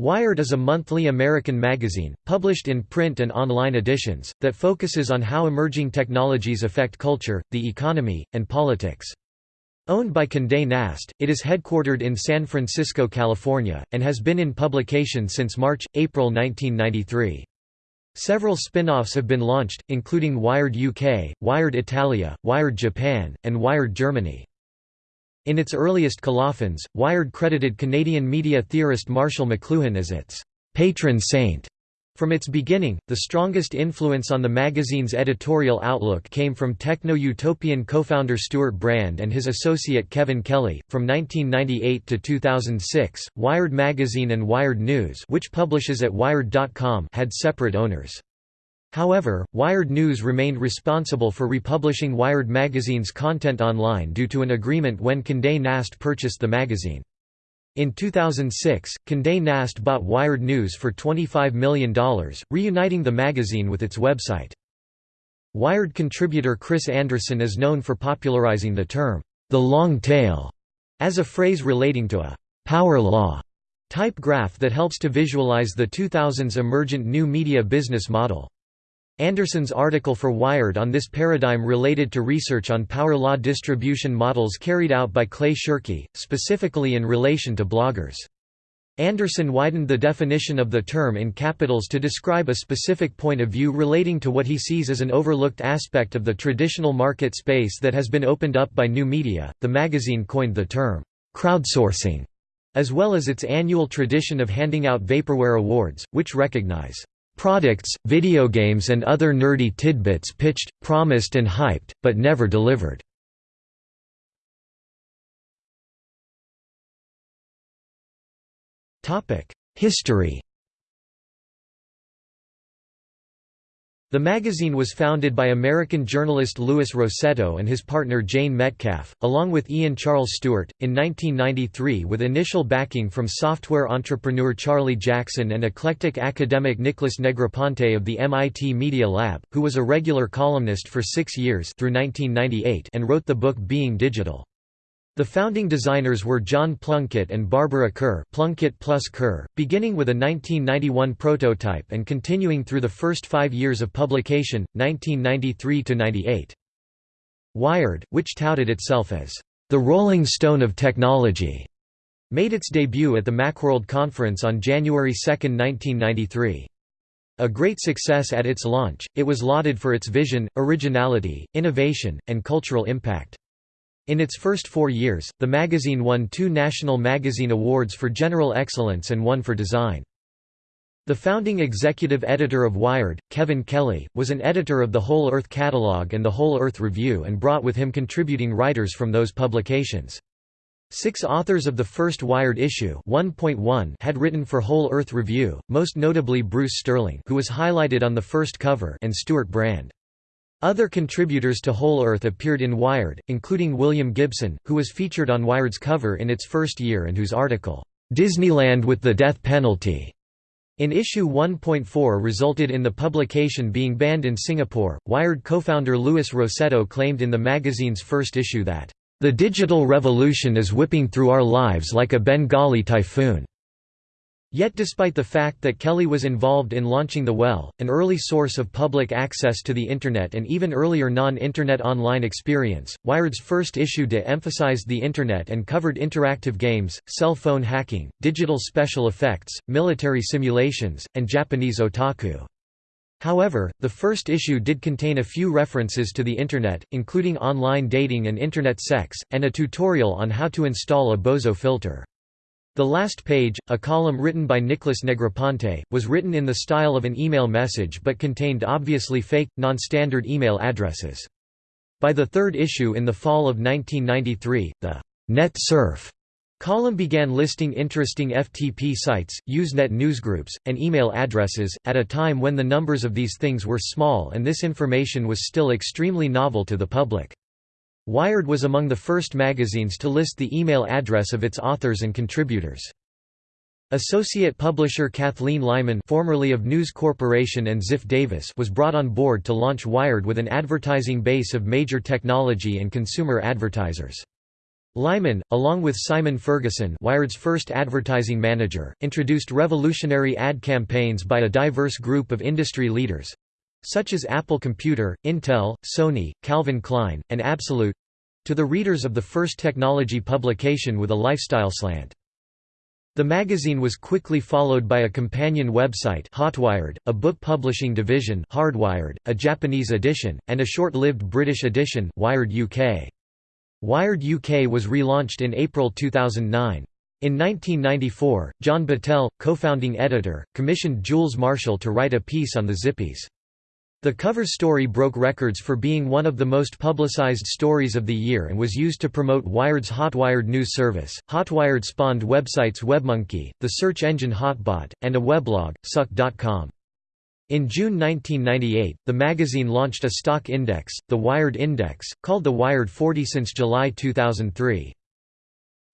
Wired is a monthly American magazine, published in print and online editions, that focuses on how emerging technologies affect culture, the economy, and politics. Owned by Condé Nast, it is headquartered in San Francisco, California, and has been in publication since March, April 1993. Several spin-offs have been launched, including Wired UK, Wired Italia, Wired Japan, and Wired Germany. In its earliest colophons, Wired credited Canadian media theorist Marshall McLuhan as its patron saint. From its beginning, the strongest influence on the magazine's editorial outlook came from techno-utopian co-founder Stewart Brand and his associate Kevin Kelly. From 1998 to 2006, Wired Magazine and Wired News, which publishes at wired.com, had separate owners. However, Wired News remained responsible for republishing Wired magazine's content online due to an agreement when Condé Nast purchased the magazine. In 2006, Condé Nast bought Wired News for $25 million, reuniting the magazine with its website. Wired contributor Chris Anderson is known for popularizing the term, the long tail, as a phrase relating to a power law type graph that helps to visualize the 2000s emergent new media business model. Anderson's article for Wired on this paradigm related to research on power law distribution models carried out by Clay Shirky, specifically in relation to bloggers. Anderson widened the definition of the term in capitals to describe a specific point of view relating to what he sees as an overlooked aspect of the traditional market space that has been opened up by new media. The magazine coined the term crowdsourcing, as well as its annual tradition of handing out vaporware awards, which recognize Products, video games and other nerdy tidbits pitched, promised and hyped, but never delivered. History The magazine was founded by American journalist Louis Rossetto and his partner Jane Metcalf, along with Ian Charles Stewart, in 1993 with initial backing from software entrepreneur Charlie Jackson and eclectic academic Nicholas Negroponte of the MIT Media Lab, who was a regular columnist for six years through 1998 and wrote the book Being Digital. The founding designers were John Plunkett and Barbara Kuhr, Plunkett plus Kuhr, beginning with a 1991 prototype and continuing through the first five years of publication, 1993–98. Wired, which touted itself as the Rolling Stone of Technology, made its debut at the Macworld Conference on January 2, 1993. A great success at its launch, it was lauded for its vision, originality, innovation, and cultural impact. In its first four years, the magazine won two National Magazine Awards for General Excellence and one for Design. The founding executive editor of Wired, Kevin Kelly, was an editor of the Whole Earth Catalog and the Whole Earth Review and brought with him contributing writers from those publications. Six authors of the first Wired issue 1.1 had written for Whole Earth Review, most notably Bruce Sterling who was highlighted on the first cover and Stewart Brand. Other contributors to Whole Earth appeared in Wired, including William Gibson, who was featured on Wired's cover in its first year and whose article, "'Disneyland with the Death Penalty' in issue 1.4 resulted in the publication being banned in Singapore. Wired co-founder Louis Rossetto claimed in the magazine's first issue that, "...the digital revolution is whipping through our lives like a Bengali typhoon." Yet despite the fact that Kelly was involved in launching the Well, an early source of public access to the Internet and even earlier non-Internet online experience, Wired's first issue de-emphasized the Internet and covered interactive games, cell phone hacking, digital special effects, military simulations, and Japanese otaku. However, the first issue did contain a few references to the Internet, including online dating and Internet sex, and a tutorial on how to install a Bozo filter. The last page, a column written by Nicholas Negroponte, was written in the style of an email message but contained obviously fake, non-standard email addresses. By the third issue in the fall of 1993, the «Net Surf» column began listing interesting FTP sites, Usenet newsgroups, and email addresses, at a time when the numbers of these things were small and this information was still extremely novel to the public. Wired was among the first magazines to list the email address of its authors and contributors. Associate publisher Kathleen Lyman formerly of News Corporation and Ziff Davis was brought on board to launch Wired with an advertising base of major technology and consumer advertisers. Lyman, along with Simon Ferguson Wired's first advertising manager, introduced revolutionary ad campaigns by a diverse group of industry leaders—such as Apple Computer, Intel, Sony, Calvin Klein, and Absolut—to the readers of the first technology publication with a lifestyle slant. The magazine was quickly followed by a companion website Hotwired, a book publishing division Hardwired, a Japanese edition, and a short-lived British edition Wired UK. Wired UK was relaunched in April 2009. In 1994, John Battelle, co-founding editor, commissioned Jules Marshall to write a piece on the Zippies. The cover story broke records for being one of the most publicized stories of the year and was used to promote Wired's Hotwired news service. Hotwired spawned websites WebMonkey, the search engine Hotbot, and a weblog, Suck.com. In June 1998, the magazine launched a stock index, the Wired Index, called the Wired 40 since July 2003.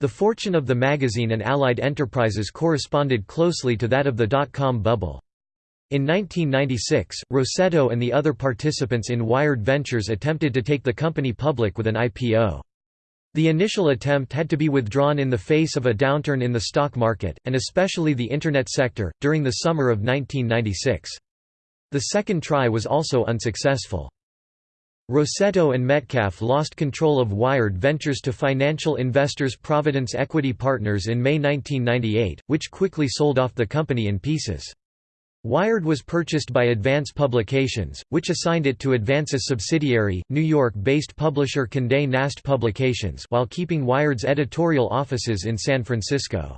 The fortune of the magazine and allied enterprises corresponded closely to that of the dot-com bubble. In 1996, Rossetto and the other participants in Wired Ventures attempted to take the company public with an IPO. The initial attempt had to be withdrawn in the face of a downturn in the stock market, and especially the Internet sector, during the summer of 1996. The second try was also unsuccessful. Rossetto and Metcalf lost control of Wired Ventures to financial investors Providence Equity Partners in May 1998, which quickly sold off the company in pieces. Wired was purchased by Advance Publications, which assigned it to Advance's subsidiary, New York-based publisher Condé Nast Publications while keeping Wired's editorial offices in San Francisco.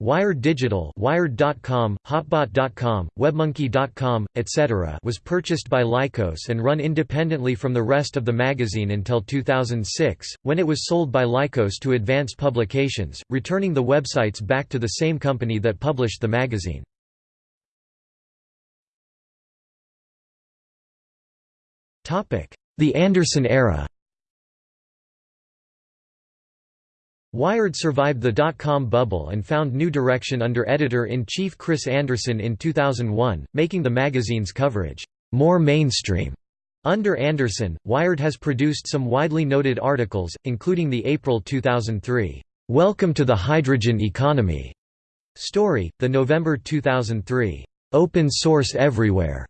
Wired Digital Wired.com, Hotbot.com, WebMonkey.com, etc. was purchased by Lycos and run independently from the rest of the magazine until 2006, when it was sold by Lycos to Advance Publications, returning the websites back to the same company that published the magazine. The Anderson era. Wired survived the dot-com bubble and found new direction under editor-in-chief Chris Anderson in 2001, making the magazine's coverage more mainstream. Under Anderson, Wired has produced some widely noted articles, including the April 2003, "'Welcome to the Hydrogen Economy' story, the November 2003, "'Open Source Everywhere'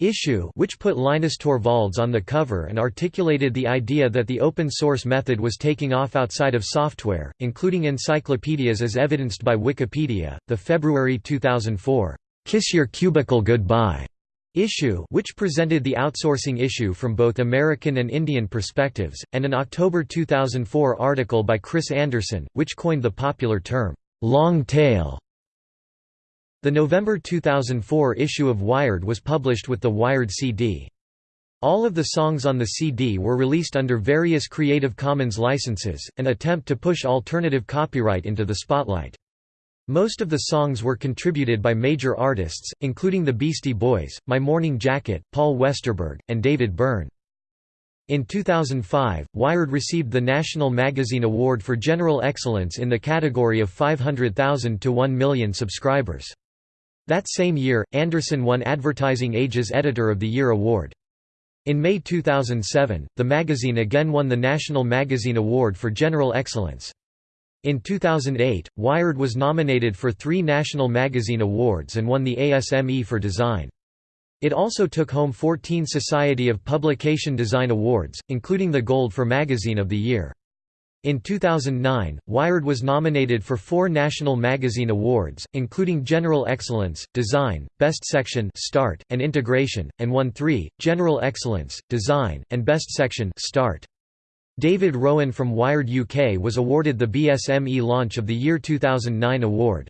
issue which put Linus Torvalds on the cover and articulated the idea that the open-source method was taking off outside of software, including encyclopedias as evidenced by Wikipedia, the February 2004, "'Kiss Your Cubicle Goodbye' issue which presented the outsourcing issue from both American and Indian perspectives, and an October 2004 article by Chris Anderson, which coined the popular term, "'long tail' The November 2004 issue of Wired was published with the Wired CD. All of the songs on the CD were released under various Creative Commons licenses, an attempt to push alternative copyright into the spotlight. Most of the songs were contributed by major artists, including the Beastie Boys, My Morning Jacket, Paul Westerberg, and David Byrne. In 2005, Wired received the National Magazine Award for General Excellence in the category of 500,000 to 1 million subscribers. That same year, Anderson won Advertising Age's Editor of the Year award. In May 2007, the magazine again won the National Magazine Award for General Excellence. In 2008, Wired was nominated for three National Magazine Awards and won the ASME for Design. It also took home 14 Society of Publication Design Awards, including the Gold for Magazine of the Year. In 2009, Wired was nominated for four National Magazine Awards, including General Excellence, Design, Best Section Start, and Integration, and won three, General Excellence, Design, and Best Section Start. David Rowan from Wired UK was awarded the BSME Launch of the Year 2009 award.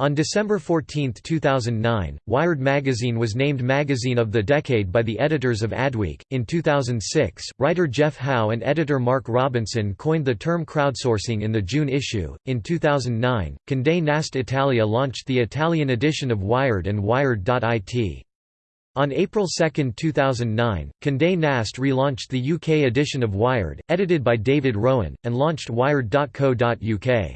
On December 14, 2009, Wired magazine was named Magazine of the Decade by the editors of Adweek. In 2006, writer Jeff Howe and editor Mark Robinson coined the term crowdsourcing in the June issue. In 2009, Condé Nast Italia launched the Italian edition of Wired and Wired.it. On April 2, 2009, Condé Nast relaunched the UK edition of Wired, edited by David Rowan, and launched Wired.co.uk.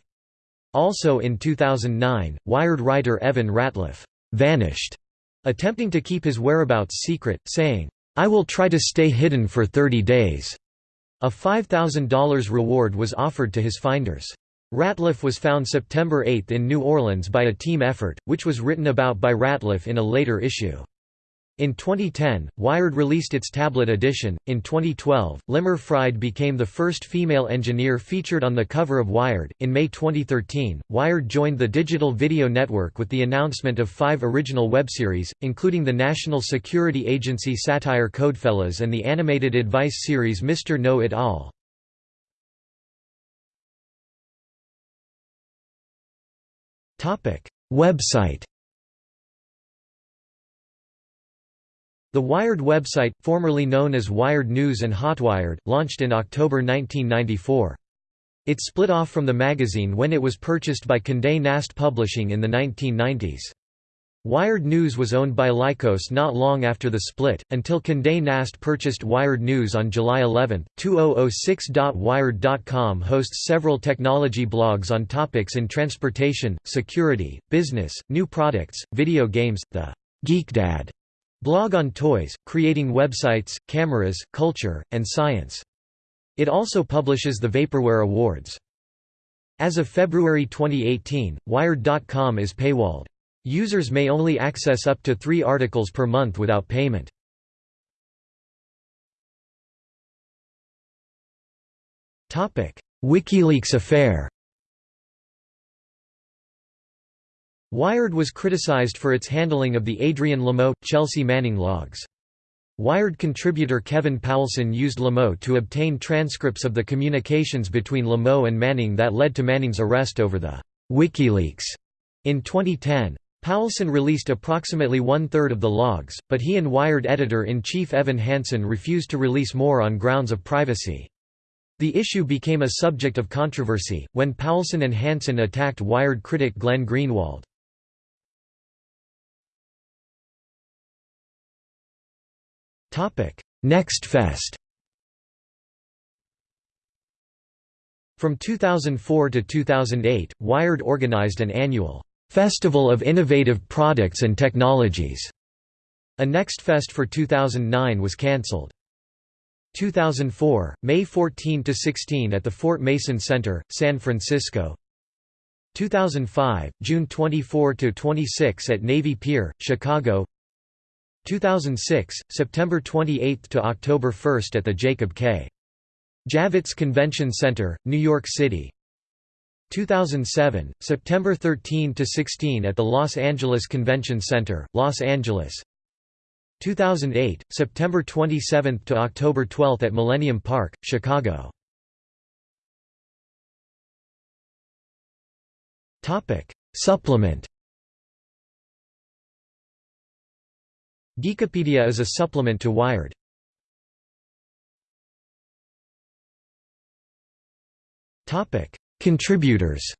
Also in 2009, Wired writer Evan Ratliff vanished, attempting to keep his whereabouts secret, saying, I will try to stay hidden for 30 days. A $5,000 reward was offered to his finders. Ratliff was found September 8 in New Orleans by a team effort, which was written about by Ratliff in a later issue. In 2010, Wired released its tablet edition. In 2012, Limor Fried became the first female engineer featured on the cover of Wired. In May 2013, Wired joined the Digital Video Network with the announcement of five original webseries, including the National Security Agency satire Codefellas and the animated advice series Mr. Know It All. Website The Wired website, formerly known as Wired News and Hotwired, launched in October 1994. It split off from the magazine when it was purchased by Condé Nast Publishing in the 1990s. Wired News was owned by Lycos not long after the split, until Condé Nast purchased Wired News on July 11. 2006.wired.com hosts several technology blogs on topics in transportation, security, business, new products, video games, the GeekDad Blog on toys, creating websites, cameras, culture, and science. It also publishes the Vaporware Awards. As of February 2018, Wired.com is paywalled. Users may only access up to three articles per month without payment. WikiLeaks affair Wired was criticized for its handling of the Adrian Lamo, Chelsea Manning logs. Wired contributor Kevin Poulsen used Lamo to obtain transcripts of the communications between Lamo and Manning that led to Manning's arrest over the WikiLeaks in 2010. Poulsen released approximately one-third of the logs, but he and Wired editor-in-chief Evan Hansen refused to release more on grounds of privacy. The issue became a subject of controversy, when Poulsen and Hansen attacked Wired critic Glenn Greenwald. Topic: Next Fest. From 2004 to 2008, Wired organized an annual Festival of Innovative Products and Technologies. A Next Fest for 2009 was cancelled. 2004, May 14 to 16 at the Fort Mason Center, San Francisco. 2005, June 24 to 26 at Navy Pier, Chicago. 2006, September 28 to October 1 at the Jacob K. Javits Convention Center, New York City. 2007, September 13 to 16 at the Los Angeles Convention Center, Los Angeles. 2008, September 27 to October 12 at Millennium Park, Chicago. Topic: Supplement Geekipedia is a supplement to Wired. Contributors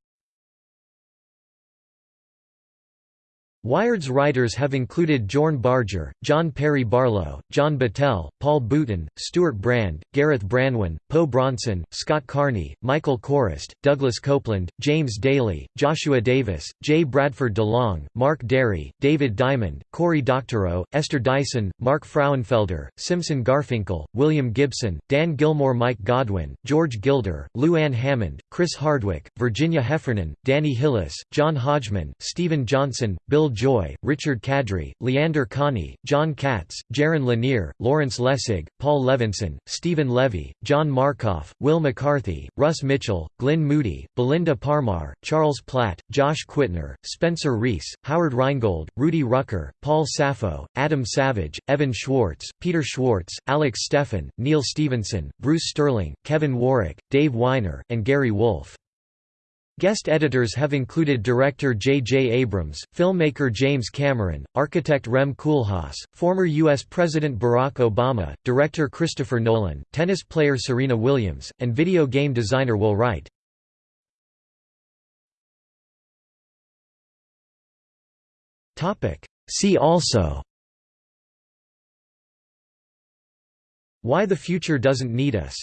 Wired's writers have included Jorn Barger, John Perry Barlow, John Battelle, Paul Boutin, Stewart Brand, Gareth Branwen, Po Bronson, Scott Carney, Michael Chorost, Douglas Coupland, James Daly, Joshua Davis, J. Bradford DeLong, Mark Dery, David Diamond, Cory Doctorow, Esther Dyson, Mark Frauenfelder, Simson Garfinkel, William Gibson, Dan Gillmor Mike Godwin, George Gilder, Lou Ann Hammond, Chris Hardwick, Virginia Heffernan, Danny Hillis, John Hodgman, Steven Johnson, Bill Joy, Richard Kadrey, Leander Kahney, Jon Katz, Jaron Lanier, Lawrence Lessig, Paul Levinson, Steven Levy, John Markoff, Wil McCarthy, Russ Mitchell, Glyn Moody, Belinda Parmar, Charles Platt, Josh Quittner, Spencer Reese, Howard Rheingold, Rudy Rucker, Paul Saffo, Adam Savage, Evan Schwartz, Peter Schwartz, Alex Steffen, Neal Stephenson, Bruce Sterling, Kevin Warwick, Dave Winer, and Gary Wolf. Guest editors have included director J. J. Abrams, filmmaker James Cameron, architect Rem Koolhaas, former U.S. President Barack Obama, director Christopher Nolan, tennis player Serena Williams, and video game designer Will Wright. See also Why the Future Doesn't Need Us